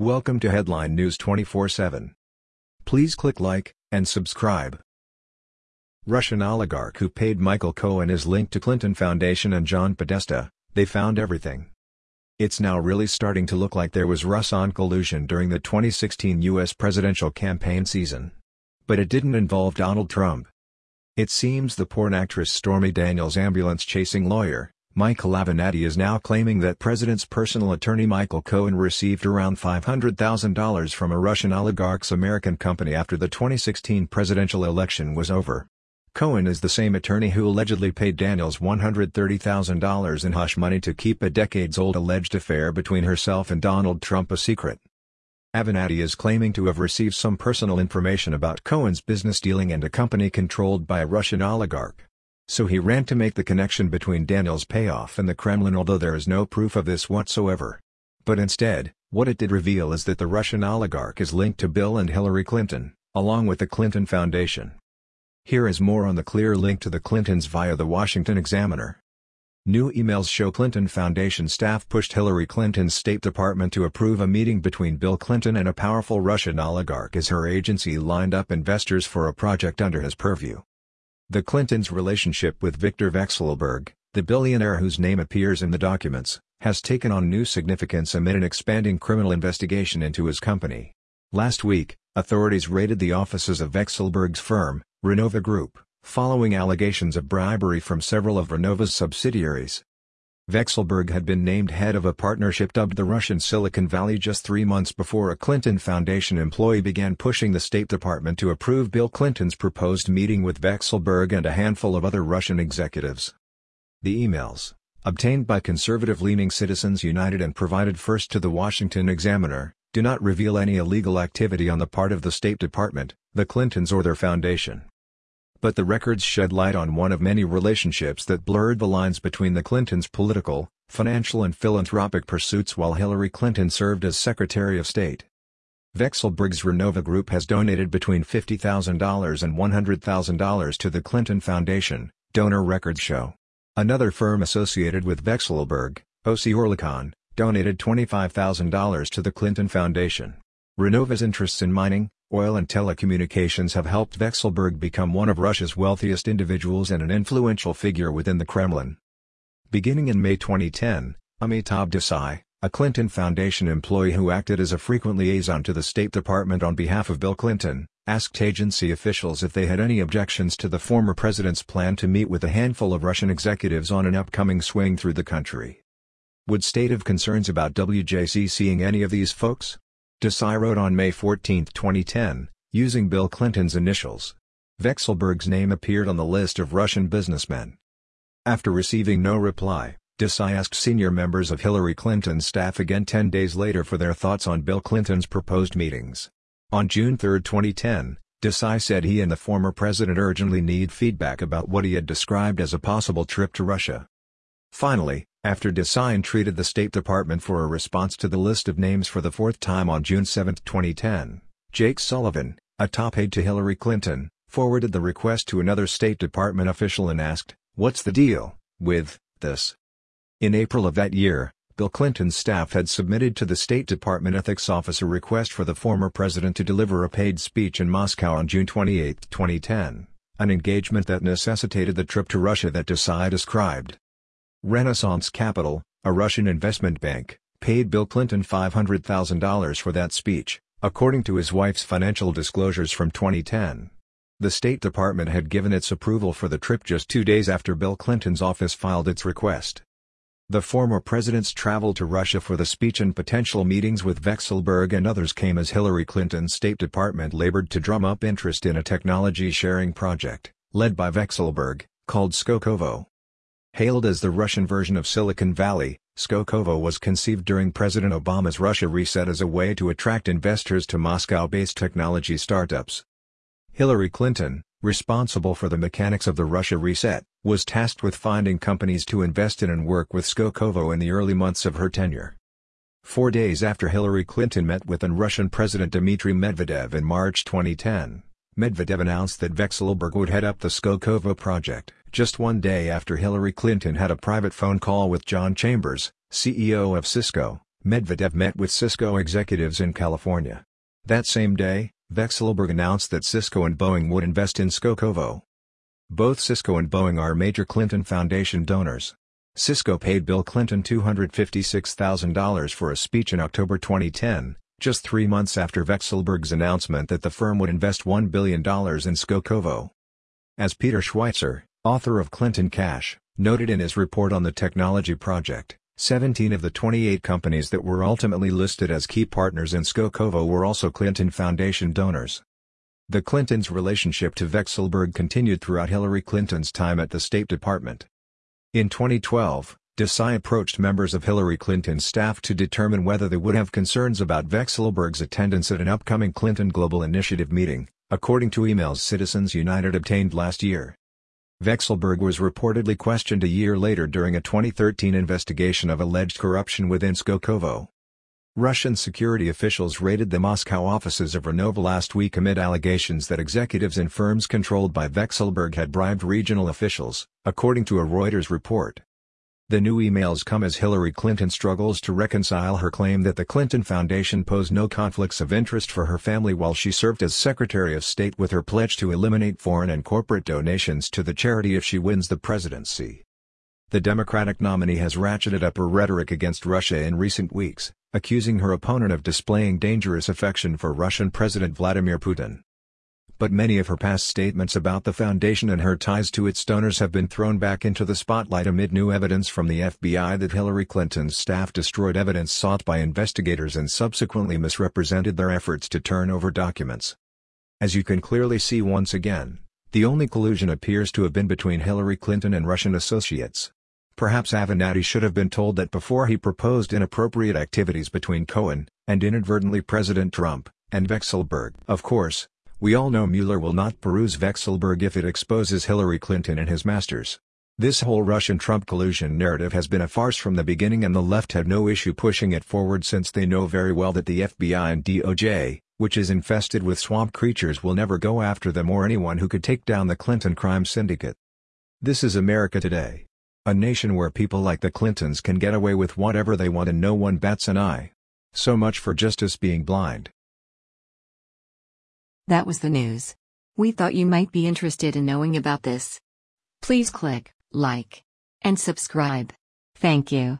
Welcome to Headline News 24/7. Please click like and subscribe. Russian oligarch who paid Michael Cohen is linked to Clinton Foundation and John Podesta. They found everything. It's now really starting to look like there was Russian collusion during the 2016 U.S. presidential campaign season. But it didn't involve Donald Trump. It seems the porn actress Stormy Daniels' ambulance-chasing lawyer, Michael Avenatti is now claiming that President's personal attorney Michael Cohen received around $500,000 from a Russian oligarch's American company after the 2016 presidential election was over. Cohen is the same attorney who allegedly paid Daniels $130,000 in hush money to keep a decades-old alleged affair between herself and Donald Trump a secret. Avenatti is claiming to have received some personal information about Cohen's business dealing and a company controlled by a Russian oligarch. So he ran to make the connection between Daniel's payoff and the Kremlin although there is no proof of this whatsoever. But instead, what it did reveal is that the Russian oligarch is linked to Bill and Hillary Clinton, along with the Clinton Foundation. Here is more on the clear link to the Clintons via the Washington Examiner. New emails show Clinton Foundation staff pushed Hillary Clinton's State Department to approve a meeting between Bill Clinton and a powerful Russian oligarch as her agency lined up investors for a project under his purview. The Clintons' relationship with Victor Vekselberg, the billionaire whose name appears in the documents, has taken on new significance amid an expanding criminal investigation into his company. Last week, authorities raided the offices of Vekselberg's firm, Renova Group, following allegations of bribery from several of Renova's subsidiaries. Vekselberg had been named head of a partnership dubbed the Russian Silicon Valley just three months before a Clinton Foundation employee began pushing the State Department to approve Bill Clinton's proposed meeting with Vekselberg and a handful of other Russian executives. The emails, obtained by conservative-leaning Citizens United and provided first to the Washington Examiner, do not reveal any illegal activity on the part of the State Department, the Clintons or their foundation. But the records shed light on one of many relationships that blurred the lines between the Clintons' political, financial and philanthropic pursuits while Hillary Clinton served as Secretary of State. Vekselberg's Renova Group has donated between $50,000 and $100,000 to the Clinton Foundation, donor records show. Another firm associated with Vekselberg, OC Oerlikon, donated $25,000 to the Clinton Foundation. Renova's interests in mining, oil and telecommunications have helped Vekselberg become one of Russia's wealthiest individuals and an influential figure within the Kremlin. Beginning in May 2010, Amitabh Desai, a Clinton Foundation employee who acted as a frequent liaison to the State Department on behalf of Bill Clinton, asked agency officials if they had any objections to the former president's plan to meet with a handful of Russian executives on an upcoming swing through the country. Would state have concerns about WJC seeing any of these folks? Desai wrote on May 14, 2010, using Bill Clinton's initials. Vekselberg's name appeared on the list of Russian businessmen. After receiving no reply, Desai asked senior members of Hillary Clinton's staff again 10 days later for their thoughts on Bill Clinton's proposed meetings. On June 3, 2010, Desai said he and the former president urgently need feedback about what he had described as a possible trip to Russia. Finally, after Desai entreated the State Department for a response to the list of names for the fourth time on June 7, 2010, Jake Sullivan, a top aide to Hillary Clinton, forwarded the request to another State Department official and asked, what's the deal, with, this? In April of that year, Bill Clinton's staff had submitted to the State Department Ethics Office a request for the former president to deliver a paid speech in Moscow on June 28, 2010, an engagement that necessitated the trip to Russia that Desai described. Renaissance Capital, a Russian investment bank, paid Bill Clinton $500,000 for that speech, according to his wife's financial disclosures from 2010. The State Department had given its approval for the trip just two days after Bill Clinton's office filed its request. The former president's travel to Russia for the speech and potential meetings with Vekselberg and others came as Hillary Clinton's State Department labored to drum up interest in a technology-sharing project, led by Vekselberg, called Skolkovo. Hailed as the Russian version of Silicon Valley, Skolkovo was conceived during President Obama's Russia reset as a way to attract investors to Moscow-based technology startups. Hillary Clinton, responsible for the mechanics of the Russia reset, was tasked with finding companies to invest in and work with Skolkovo in the early months of her tenure. Four days after Hillary Clinton met with then Russian President Dmitry Medvedev in March 2010, Medvedev announced that Vekselberg would head up the Skolkovo project just one day after Hillary Clinton had a private phone call with John Chambers, CEO of Cisco, Medvedev met with Cisco executives in California. That same day, Vekselberg announced that Cisco and Boeing would invest in Skolkovo. Both Cisco and Boeing are major Clinton Foundation donors. Cisco paid Bill Clinton $256,000 for a speech in October 2010, just three months after Vekselberg's announcement that the firm would invest $1 billion in Skolkovo. As Peter Schweizer, author of Clinton Cash, noted in his report on the technology project, 17 of the 28 companies that were ultimately listed as key partners in Skolkovo were also Clinton Foundation donors. The Clintons' relationship to Vekselberg continued throughout Hillary Clinton's time at the State Department. In 2012, Desai approached members of Hillary Clinton's staff to determine whether they would have concerns about Vekselberg's attendance at an upcoming Clinton Global Initiative meeting, according to emails Citizens United obtained last year. Vekselberg was reportedly questioned a year later during a 2013 investigation of alleged corruption within Skolkovo. Russian security officials raided the Moscow offices of Renova last week amid allegations that executives in firms controlled by Vekselberg had bribed regional officials, according to a Reuters report. The new emails come as Hillary Clinton struggles to reconcile her claim that the Clinton Foundation posed no conflicts of interest for her family while she served as Secretary of State with her pledge to eliminate foreign and corporate donations to the charity if she wins the presidency. The Democratic nominee has ratcheted up her rhetoric against Russia in recent weeks, accusing her opponent of displaying dangerous affection for Russian President Vladimir Putin. But many of her past statements about the foundation and her ties to its donors have been thrown back into the spotlight amid new evidence from the FBI that Hillary Clinton's staff destroyed evidence sought by investigators and subsequently misrepresented their efforts to turn over documents. As you can clearly see once again, the only collusion appears to have been between Hillary Clinton and Russian associates. Perhaps Avenatti should have been told that before he proposed inappropriate activities between Cohen, and inadvertently President Trump, and Vekselberg. Of course, we all know Mueller will not peruse Vekselberg if it exposes Hillary Clinton and his masters. This whole Russian-Trump collusion narrative has been a farce from the beginning and the left had no issue pushing it forward since they know very well that the FBI and DOJ, which is infested with swamp creatures will never go after them or anyone who could take down the Clinton crime syndicate. This is America today. A nation where people like the Clintons can get away with whatever they want and no one bats an eye. So much for justice being blind. That was the news. We thought you might be interested in knowing about this. Please click like and subscribe. Thank you.